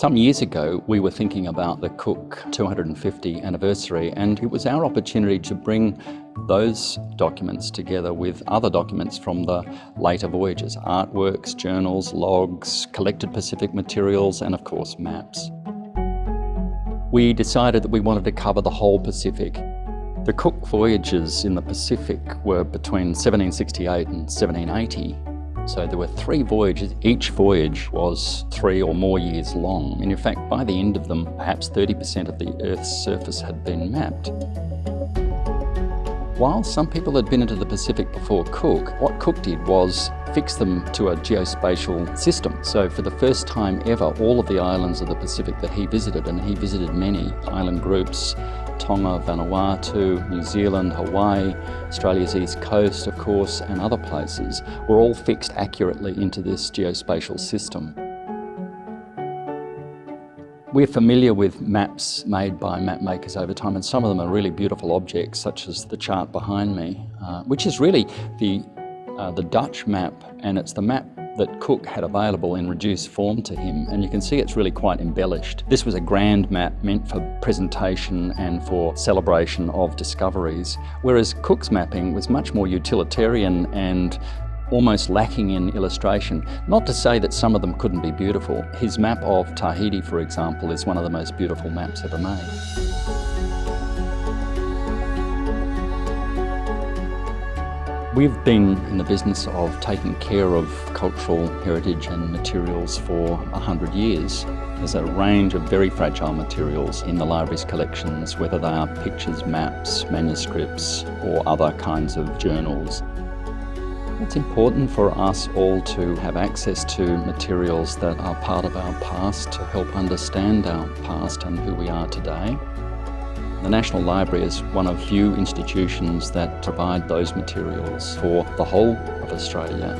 Some years ago, we were thinking about the Cook 250 anniversary, and it was our opportunity to bring those documents together with other documents from the later voyages, artworks, journals, logs, collected Pacific materials, and of course maps. We decided that we wanted to cover the whole Pacific. The Cook voyages in the Pacific were between 1768 and 1780, so there were three voyages. Each voyage was three or more years long. And in fact, by the end of them, perhaps 30% of the Earth's surface had been mapped. While some people had been into the Pacific before Cook, what Cook did was fix them to a geospatial system. So for the first time ever, all of the islands of the Pacific that he visited, and he visited many island groups, Tonga, Vanuatu, New Zealand, Hawaii, Australia's east coast, of course, and other places, were all fixed accurately into this geospatial system. We're familiar with maps made by map makers over time, and some of them are really beautiful objects, such as the chart behind me, uh, which is really the, uh, the Dutch map, and it's the map that Cook had available in reduced form to him and you can see it's really quite embellished. This was a grand map meant for presentation and for celebration of discoveries whereas Cook's mapping was much more utilitarian and almost lacking in illustration. Not to say that some of them couldn't be beautiful. His map of Tahiti, for example, is one of the most beautiful maps ever made. We've been in the business of taking care of cultural heritage and materials for a hundred years. There's a range of very fragile materials in the library's collections, whether they are pictures, maps, manuscripts or other kinds of journals. It's important for us all to have access to materials that are part of our past to help understand our past and who we are today. The National Library is one of few institutions that provide those materials for the whole of Australia.